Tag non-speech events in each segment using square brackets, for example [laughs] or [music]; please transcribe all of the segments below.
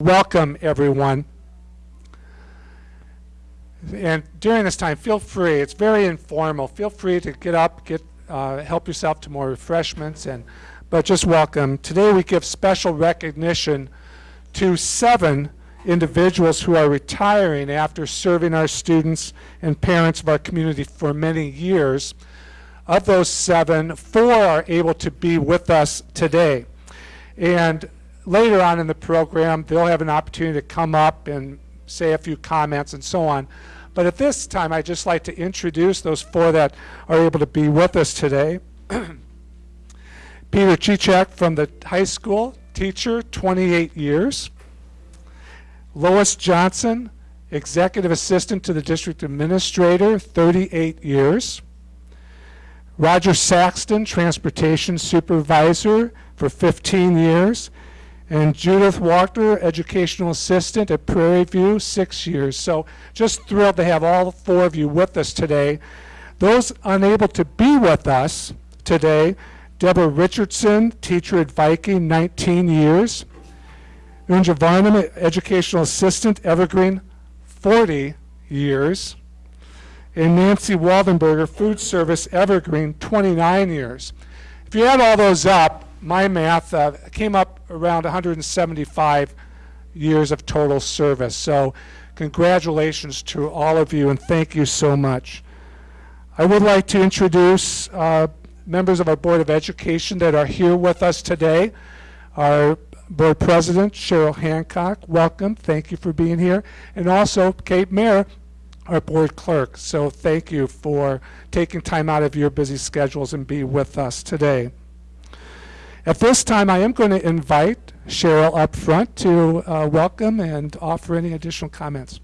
welcome everyone. And during this time, feel free, it's very informal, feel free to get up, get, uh, help yourself to more refreshments, and, but just welcome. Today we give special recognition to seven individuals who are retiring after serving our students and parents of our community for many years. Of those seven, four are able to be with us today. And later on in the program, they'll have an opportunity to come up and say a few comments and so on. But at this time, I'd just like to introduce those four that are able to be with us today. [clears throat] Peter Chichak from the high school, teacher, 28 years. Lois Johnson, executive assistant to the district administrator, 38 years. Roger Saxton, transportation supervisor for 15 years and Judith Walker, educational assistant at Prairie View, six years. So just thrilled to have all four of you with us today. Those unable to be with us today, Deborah Richardson, teacher at Viking, 19 years. Unja Varnum, educational assistant, Evergreen, 40 years. And Nancy Waldenberger, food service, Evergreen, 29 years. If you add all those up, my math uh, came up around 175 years of total service. So congratulations to all of you and thank you so much. I would like to introduce uh, members of our Board of Education that are here with us today. Our Board President, Cheryl Hancock, welcome. Thank you for being here. And also Kate Mayer, our Board Clerk. So thank you for taking time out of your busy schedules and be with us today. At this time, I am going to invite Cheryl up front to uh, welcome and offer any additional comments.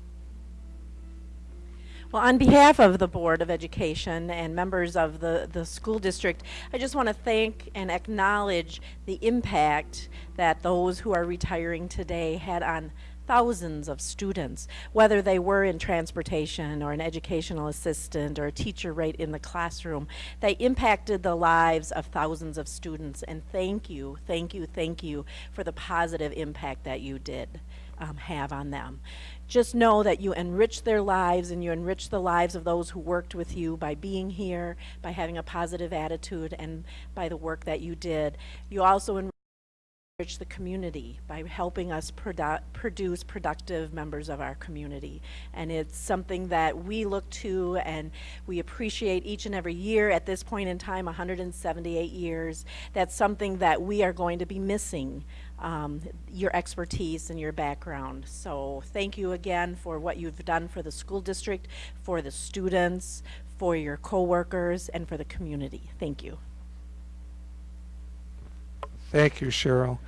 Well, on behalf of the Board of Education and members of the, the school district, I just want to thank and acknowledge the impact that those who are retiring today had on thousands of students, whether they were in transportation or an educational assistant or a teacher right in the classroom. They impacted the lives of thousands of students and thank you, thank you, thank you for the positive impact that you did um, have on them. Just know that you enrich their lives and you enrich the lives of those who worked with you by being here, by having a positive attitude, and by the work that you did. You also enrich the community by helping us produ produce productive members of our community. And it's something that we look to and we appreciate each and every year. At this point in time, 178 years, that's something that we are going to be missing. Um, your expertise and your background. So thank you again for what you've done for the school district, for the students, for your coworkers, and for the community. Thank you. Thank you, Cheryl.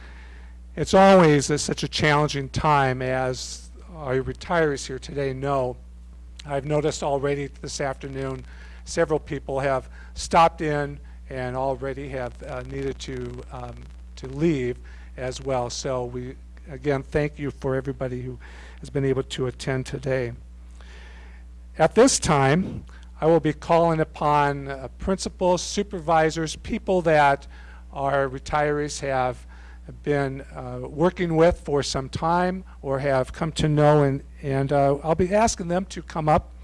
It's always such a challenging time as our retirees here today know. I've noticed already this afternoon several people have stopped in and already have uh, needed to, um, to leave as well. So we, again, thank you for everybody who has been able to attend today. At this time, I will be calling upon uh, principals, supervisors, people that our retirees have been uh, working with for some time or have come to know and, and uh, I'll be asking them to come up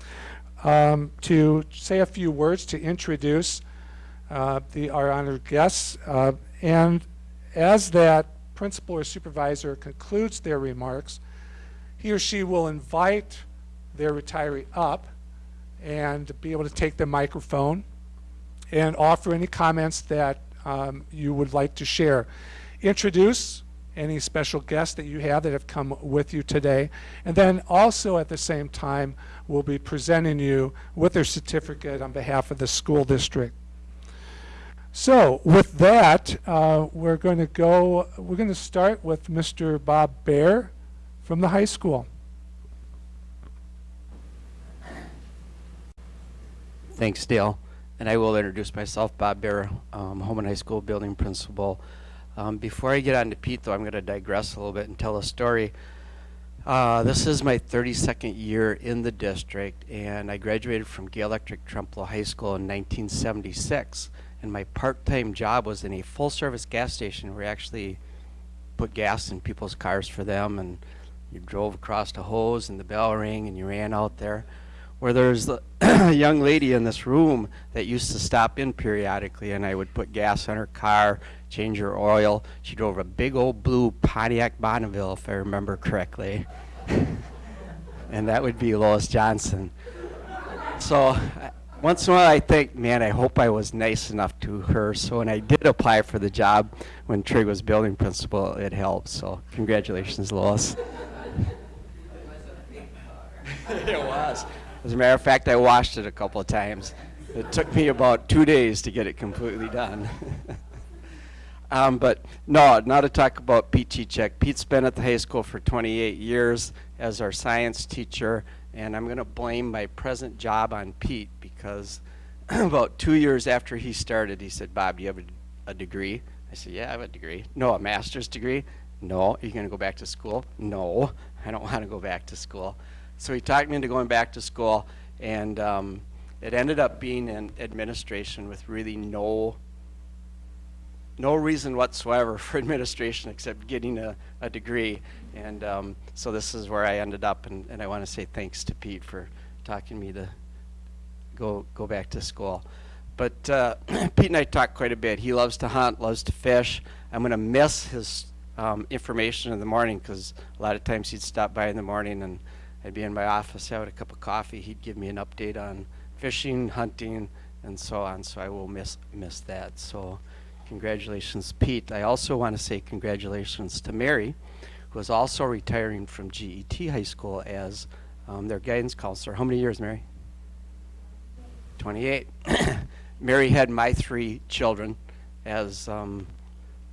um, to say a few words to introduce uh, the, our honored guests uh, and as that principal or supervisor concludes their remarks he or she will invite their retiree up and be able to take the microphone and offer any comments that um, you would like to share. Introduce any special guests that you have that have come with you today. And then also at the same time, we'll be presenting you with their certificate on behalf of the school district. So with that, uh, we're going to go, we're going to start with Mr. Bob Bear from the high school. Thanks, Dale. And I will introduce myself, Bob Bear, um, Holmen High School building principal. Um, before I get on to Pete, though, I'm going to digress a little bit and tell a story. Uh, this is my 32nd year in the district, and I graduated from Gale-Ettrick Trempealeau High School in 1976. And my part-time job was in a full-service gas station where we actually put gas in people's cars for them and You drove across the hose and the bell rang and you ran out there. Where there's the [clears throat] a young lady in this room that used to stop in periodically and I would put gas on her car, change her oil. She drove a big old blue Pontiac Bonneville if I remember correctly. [laughs] and that would be Lois Johnson. So uh, once in a while I think, man, I hope I was nice enough to her. So when I did apply for the job when Trig was building principal, it helped. So congratulations, Lois. [laughs] it was. As a matter of fact, I washed it a couple of times. It took me about two days to get it completely done. [laughs] um, but no, now to talk about Pete Chichek. Pete's been at the high school for 28 years as our science teacher, and I'm going to blame my present job on Pete because [clears throat] about two years after he started, he said, Bob, do you have a, a degree? I said, yeah, I have a degree. No, a master's degree? No. Are you going to go back to school? No, I don't want to go back to school. So he talked me into going back to school, and um, it ended up being in administration with really no no reason whatsoever [laughs] for administration except getting a, a degree. And um, so this is where I ended up, and, and I want to say thanks to Pete for talking me to go go back to school. But uh, [clears throat] Pete and I talked quite a bit. He loves to hunt, loves to fish. I'm going to miss his um, information in the morning because a lot of times he'd stop by in the morning and I'd be in my office having a cup of coffee. He'd give me an update on fishing, hunting, and so on. So I will miss miss that. So congratulations, Pete. I also want to say congratulations to Mary, who is also retiring from GET High School as um, their guidance counselor. How many years, Mary? 28. [coughs] Mary had my three children as um,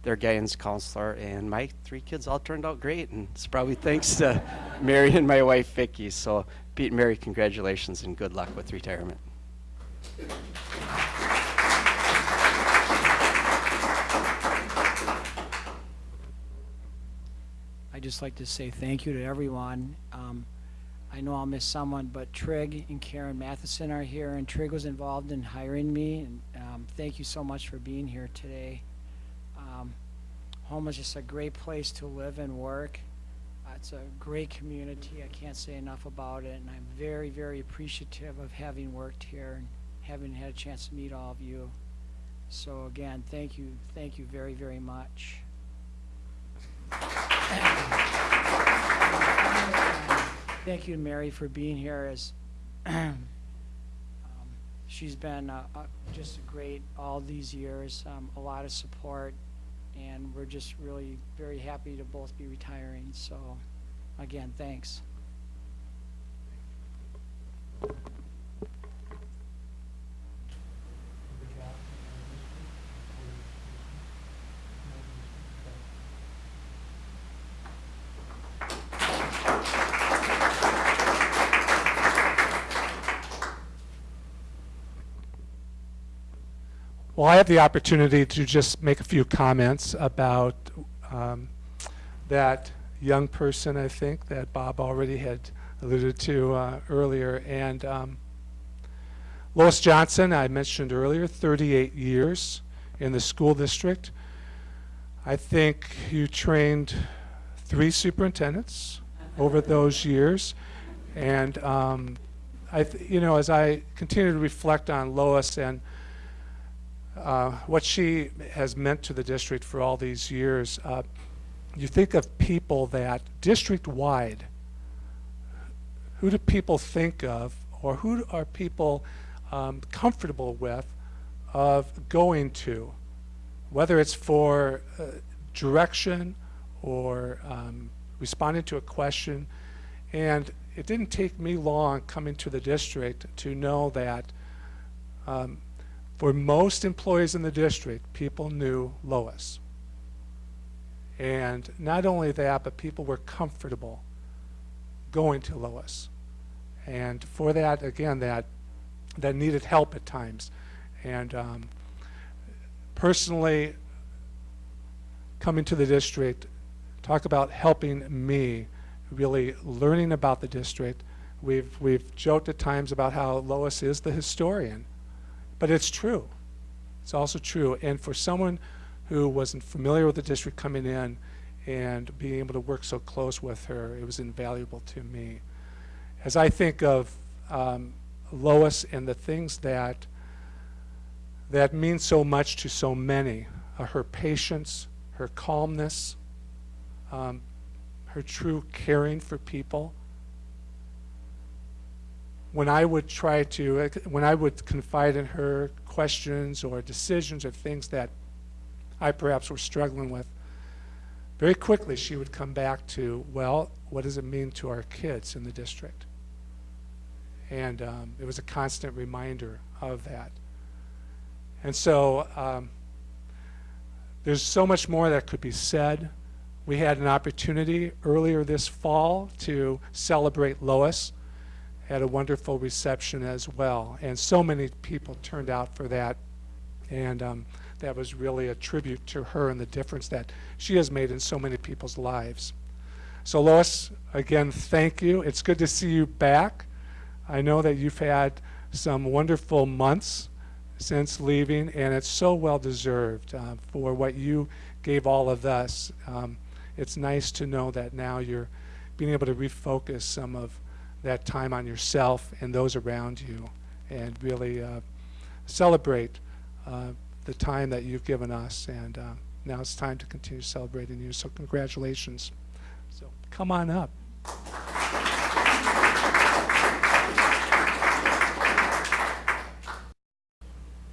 their guidance counselor, and my three kids all turned out great, and it's probably thanks to [laughs] Mary and my wife Vicki. So, Pete and Mary, congratulations and good luck with retirement. I'd just like to say thank you to everyone. Um, I know I'll miss someone, but Trig and Karen Matheson are here, and Trig was involved in hiring me, and um, thank you so much for being here today. Home is just a great place to live and work. Uh, it's a great community. I can't say enough about it, and I'm very, very appreciative of having worked here and having had a chance to meet all of you. So again, thank you, thank you very, very much. Thank you, Mary, for being here. As [clears throat] um, she's been uh, uh, just great all these years, um, a lot of support, and we're just really very happy to both be retiring. So, again, thanks. Well, I have the opportunity to just make a few comments about um, that young person, I think, that Bob already had alluded to uh, earlier. And um, Lois Johnson, I mentioned earlier, 38 years in the school district. I think you trained three superintendents over those years. And um, I, you know, as I continue to reflect on Lois and uh, what she has meant to the district for all these years. Uh, you think of people that district-wide, who do people think of, or who are people um, comfortable with of going to, whether it's for uh, direction or um, responding to a question. And it didn't take me long coming to the district to know that um, for most employees in the district, people knew Lois. And not only that, but people were comfortable going to Lois. And for that, again, that that needed help at times. And um, personally, coming to the district, talk about helping me, really learning about the district. We've we've joked at times about how Lois is the historian. But it's true. It's also true. And for someone who wasn't familiar with the district coming in and being able to work so close with her, it was invaluable to me. As I think of um, Lois and the things that that mean so much to so many, uh, her patience, her calmness, um, her true caring for people. When I would try to, when I would confide in her questions or decisions or things that I perhaps were struggling with, very quickly she would come back to, well, what does it mean to our kids in the district? And um, it was a constant reminder of that. And so um, there's so much more that could be said. We had an opportunity earlier this fall to celebrate Lois. Had a wonderful reception as well. And so many people turned out for that. And um, that was really a tribute to her and the difference that she has made in so many people's lives. So Lois, again, thank you. It's good to see you back. I know that you've had some wonderful months since leaving, and it's so well deserved uh, for what you gave all of us. Um, it's nice to know that now you're being able to refocus some of that time on yourself and those around you and really uh, celebrate uh, the time that you've given us. And uh, now it's time to continue celebrating you. So congratulations. So come on up.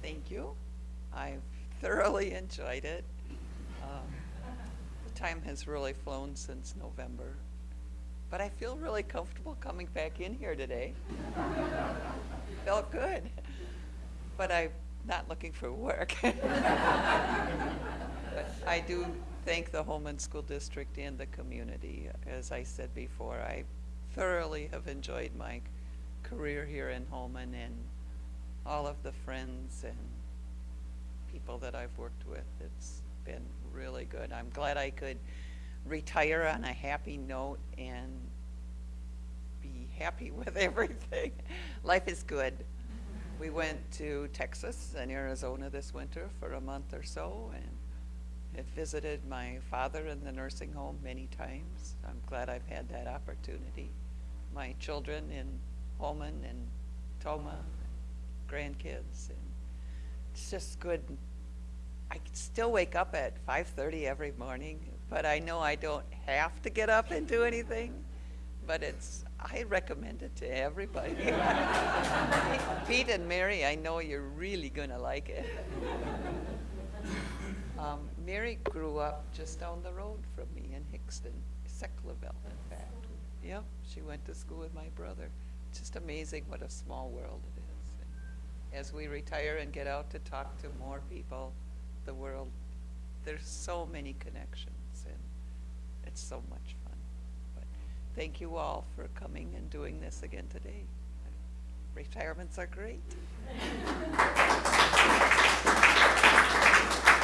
Thank you. I've thoroughly enjoyed it. Um, the time has really flown since November, but I feel really comfortable coming back in here today. [laughs] Felt good, but I'm not looking for work. [laughs] but I do thank the Holmen School District and the community. As I said before, I thoroughly have enjoyed my career here in Holmen and all of the friends and people that I've worked with. It's been really good. I'm glad I could retire on a happy note and be happy [laughs] with everything. Life is good. We went to Texas and Arizona this winter for a month or so and have visited my father in the nursing home many times. I'm glad I've had that opportunity. My children in Holmen and Tomah grandkids and it's just good i still wake up at 5.30 every morning but i know i don't have to get up and do anything but it's i recommend it to everybody. [laughs] Pete and mary i know you're really going to like it. Um, mary grew up just down the road from me in Hixton Sechlerville, in fact. Yep she went to school with my brother. Just amazing what a small world it is. As we retire and get out to talk to more people, the world, there's so many connections. and it's so much fun. But thank you all for coming and doing this again today. Retirements are great. [laughs]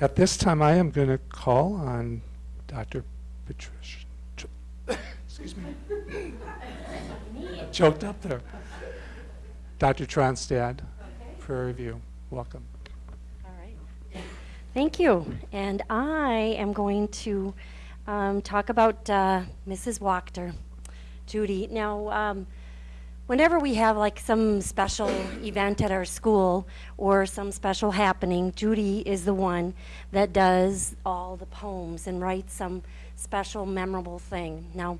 At this time, I am going to call on Dr. Patricia. Excuse me. [laughs] Choked up there. Dr. Tronstad, Prairie View. Welcome. All right. Thank you. And I am going to um, talk about uh, Mrs. Wachter, Judy. Now, um, whenever we have like some special event at our school or some special happening, Judy is the one that does all the poems and writes some special memorable thing. Now,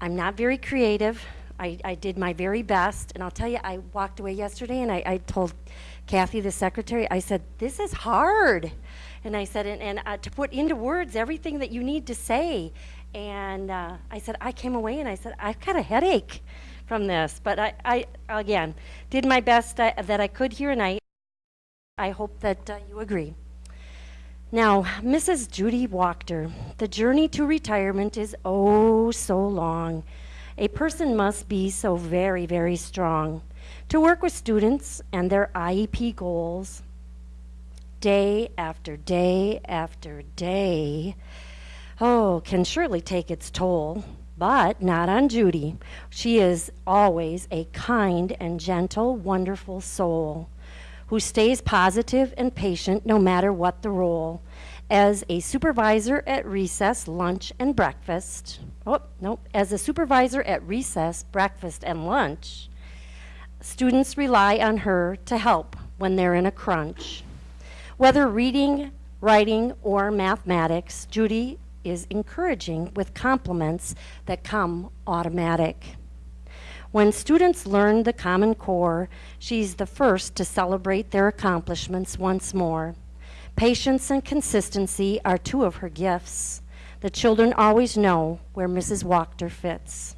I'm not very creative. I, I did my very best, and I'll tell you, I walked away yesterday and I, I told Kathy, the secretary, I said, this is hard. And I said, and, and uh, to put into words everything that you need to say. And uh, I said, I came away and I said, I've got a headache from this. But I, I again, did my best uh, that I could here, and I, I hope that uh, you agree. Now, Mrs. Judy Wachter, the journey to retirement is oh so long. A person must be so very, very strong to work with students and their IEP goals, day after day after day, oh, can surely take its toll. But not on Judy. She is always a kind and gentle, wonderful soul who stays positive and patient no matter what the role. As a supervisor at recess, lunch, and breakfast, oh, nope, as a supervisor at recess, breakfast, and lunch, students rely on her to help when they're in a crunch. Whether reading, writing, or mathematics, Judy is encouraging with compliments that come automatic. When students learn the Common Core, she's the first to celebrate their accomplishments once more. Patience and consistency are two of her gifts. The children always know where Mrs. Wachter fits.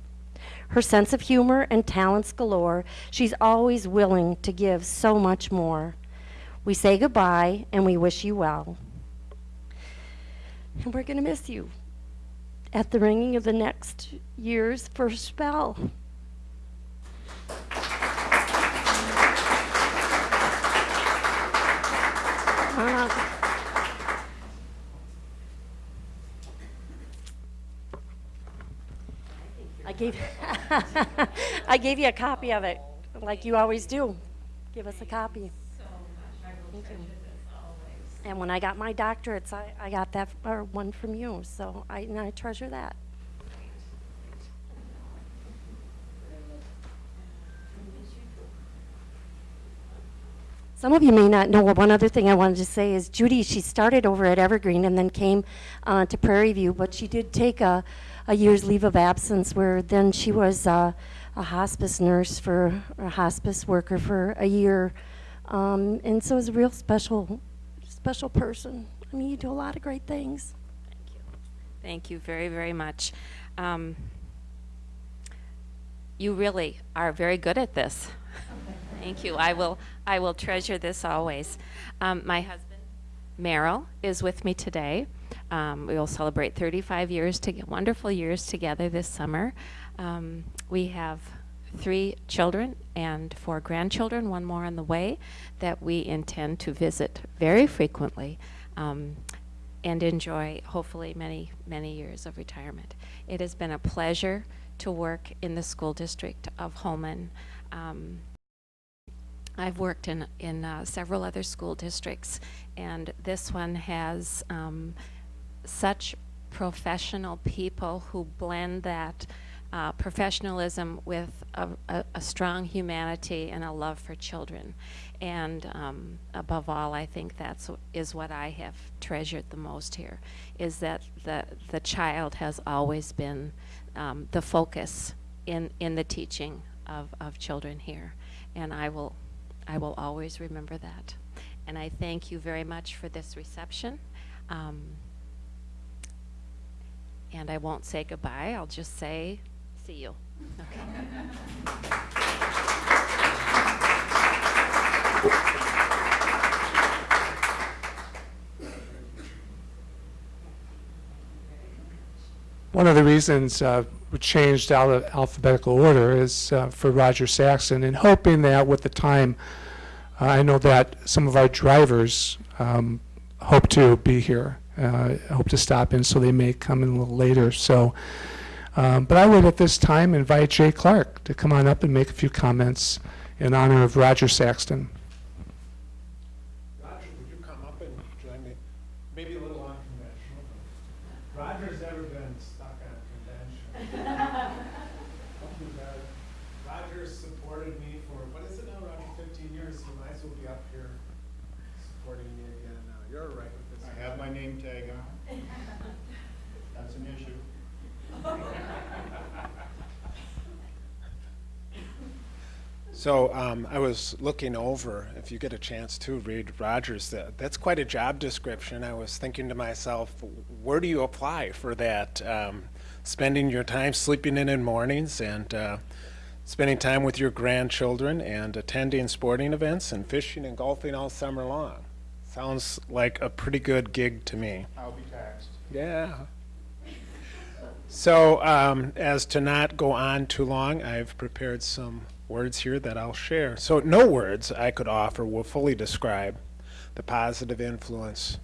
Her sense of humor and talents galore, she's always willing to give so much more. We say goodbye and we wish you well. And we're going to miss you at the ringing of the next year's first bell. Uh, I gave, [laughs] I gave you a copy of it, like you always do. Give us a copy. Thank you. And when I got my doctorates, I, I got that, or one from you, so I, and I treasure that. Some of you may not know, one other thing I wanted to say is Judy, she started over at Evergreen and then came uh, to Prairie View, but she did take a, a year's leave of absence where then she was uh, a hospice nurse for, a hospice worker for a year. Um, and so it was a real special, special person. I mean, you do a lot of great things. Thank you. Thank you very, very much. Um, you really are very good at this. [laughs] Thank you. I will, I will treasure this always. Um, my husband, Merrill, is with me today. Um, we will celebrate 35 years, to get wonderful years together this summer. Um, we have three children and four grandchildren, one more on the way, that we intend to visit very frequently um, and enjoy hopefully many, many years of retirement. It has been a pleasure to work in the school district of Holmen. Um, I've worked in, in uh, several other school districts, and this one has um, such professional people who blend that uh, professionalism with a, a, a strong humanity and a love for children. And um, above all, I think that's is what I have treasured the most here, is that the, the child has always been um, the focus in, in the teaching of, of children here. And I will, I will always remember that. And I thank you very much for this reception. Um, and I won't say goodbye, I'll just say, see you. Okay. One of the reasons uh, we changed out of alphabetical order is uh, for Roger Saxton, and hoping that with the time, uh, I know that some of our drivers um, hope to be here, uh, hope to stop in, so they may come in a little later. So, um, but I would at this time invite Jay Clark to come on up and make a few comments in honor of Roger Saxton. Roger, would you come up and join me? Maybe a little unconventional. but Roger's never been stuck on convention. He's, uh, Roger's supported me for, what is it now, Roger, fifteen years? He might as well be up here supporting me again now. You're all right with this? I have my name tag on. That's an issue. So um, I was looking over, if you get a chance to read Rogers, that, that's quite a job description. I was thinking to myself, where do you apply for that? Um, spending your time sleeping in in mornings and uh, spending time with your grandchildren and attending sporting events and fishing and golfing all summer long. Sounds like a pretty good gig to me. I'll be taxed. Yeah. So, um, as to not go on too long, I've prepared some words here that I'll share. So, no words I could offer will fully describe the positive influence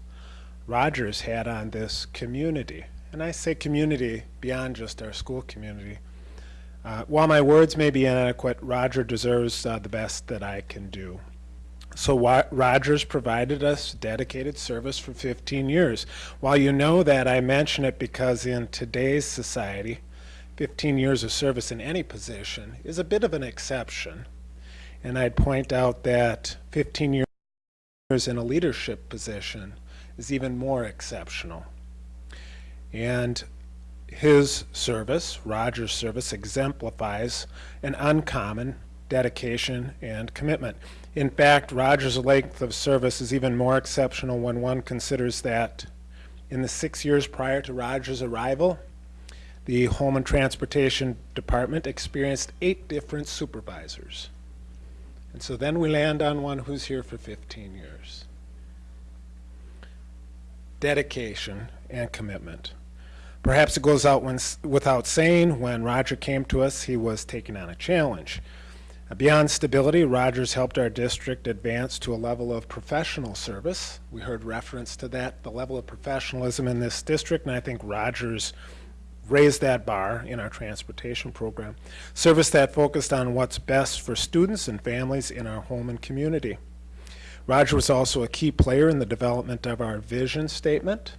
Rogers had on this community. And I say community beyond just our school community. Uh, while my words may be inadequate, Roger deserves uh, the best that I can do. So Rogers provided us dedicated service for 15 years. While you know that, I mention it because in today's society, 15 years of service in any position is a bit of an exception. And I'd point out that 15 years in a leadership position is even more exceptional. And his service, Roger's service, exemplifies an uncommon dedication and commitment. In fact, Roger's length of service is even more exceptional when one considers that in the six years prior to Roger's arrival, the Holmen Transportation Department experienced eight different supervisors. And so then we land on one who's here for 15 years. Dedication and commitment. Perhaps it goes out when, without saying, when Roger came to us, he was taking on a challenge. Uh, Beyond stability, Rogers helped our district advance to a level of professional service. We heard reference to that, the level of professionalism in this district, and I think Rogers raised that bar in our transportation program. Service that focused on what's best for students and families in our Holmen community. Roger was also a key player in the development of our vision statement.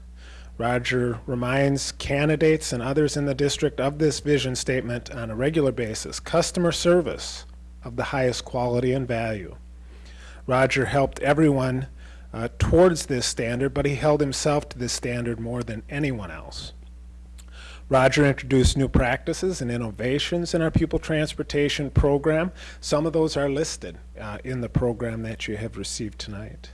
Roger reminds candidates and others in the district of this vision statement on a regular basis. Customer service of the highest quality and value. Roger helped everyone uh, towards this standard, but he held himself to this standard more than anyone else. Roger introduced new practices and innovations in our pupil transportation program. Some of those are listed uh, in the program that you have received tonight.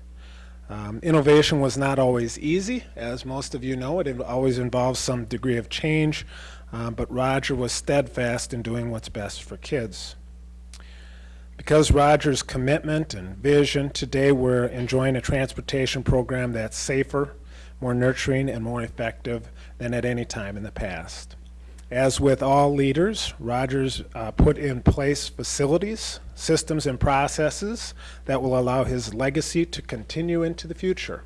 Um, innovation was not always easy. As most of you know, it always involves some degree of change, uh, but Roger was steadfast in doing what's best for kids. Because Roger's commitment and vision, today we're enjoying a transportation program that's safer, more nurturing, and more effective than at any time in the past. As with all leaders, Rogers uh, put in place facilities, systems, and processes that will allow his legacy to continue into the future.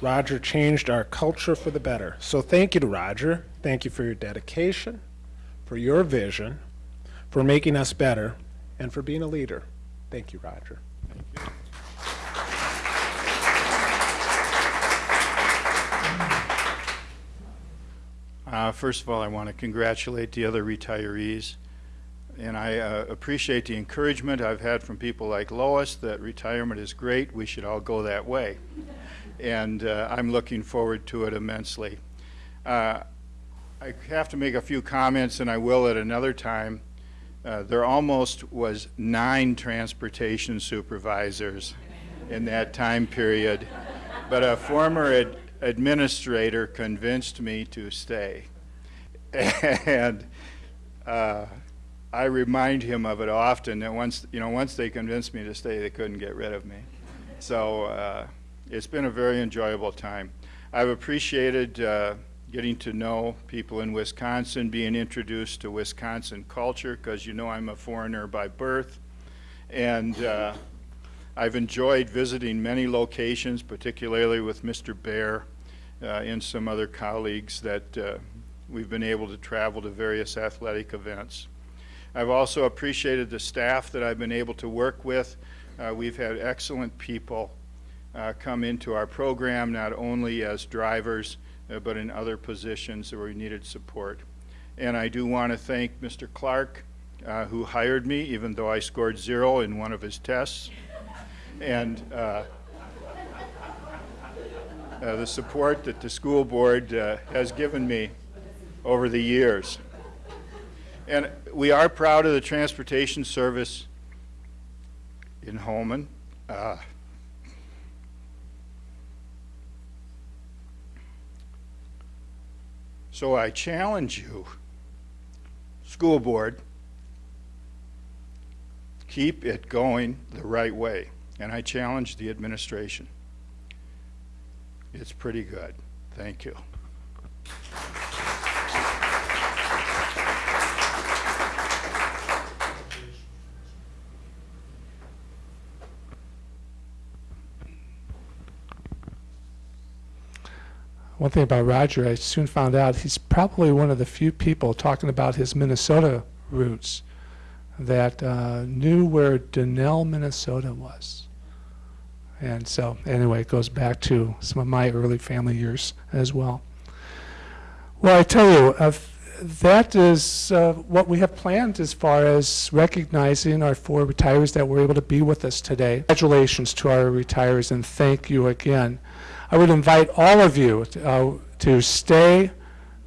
Roger changed our culture for the better. So thank you to Roger. Thank you for your dedication, for your vision, for making us better, and for being a leader. Thank you, Roger. Uh, First of all, I want to congratulate the other retirees. And I uh, appreciate the encouragement I've had from people like Lois that retirement is great. We should all go that way. And uh, I'm looking forward to it immensely. Uh, I have to make a few comments, and I will at another time. Uh, There almost was nine transportation supervisors in that time period, but a former ad- administrator convinced me to stay. And uh, I remind him of it often, that once, you know, once they convinced me to stay, they couldn't get rid of me. So uh, it's been a very enjoyable time. I've appreciated uh, getting to know people in Wisconsin, being introduced to Wisconsin culture, because you know I'm a foreigner by birth. And uh, I've enjoyed visiting many locations, particularly with Mr. Bear and some other colleagues that uh, we've been able to travel to various athletic events. I've also appreciated the staff that I've been able to work with. Uh, we've had excellent people uh, come into our program, not only as drivers, uh, but in other positions where we needed support. And I do want to thank Mr. Clark, uh, who hired me, even though I scored zero in one of his tests. And uh, the support that the school board uh, has given me over the years. And we are proud of the transportation service in Holmen. Uh, so I challenge you, school board, keep it going the right way. And I challenge the administration it's pretty good. Thank you. One thing about Roger, I soon found out he's probably one of the few people talking about his Minnesota roots that uh, knew where Donnell, Minnesota was. And so, anyway, it goes back to some of my early family years as well. Well, I tell you, uh, that is uh, what we have planned as far as recognizing our four retirees that were able to be with us today. Congratulations to our retirees and thank you again. I would invite all of you uh, to stay,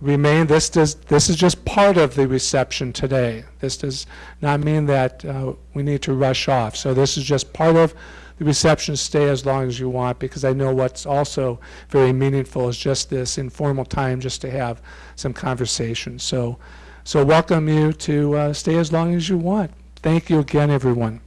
remain. This does this is just part of the reception today. This does not mean that uh, we need to rush off. So this is just part of the reception. Stay as long as you want because I know what's also very meaningful is just this informal time just to have some conversation. So, so welcome you to uh, stay as long as you want. Thank you again, everyone.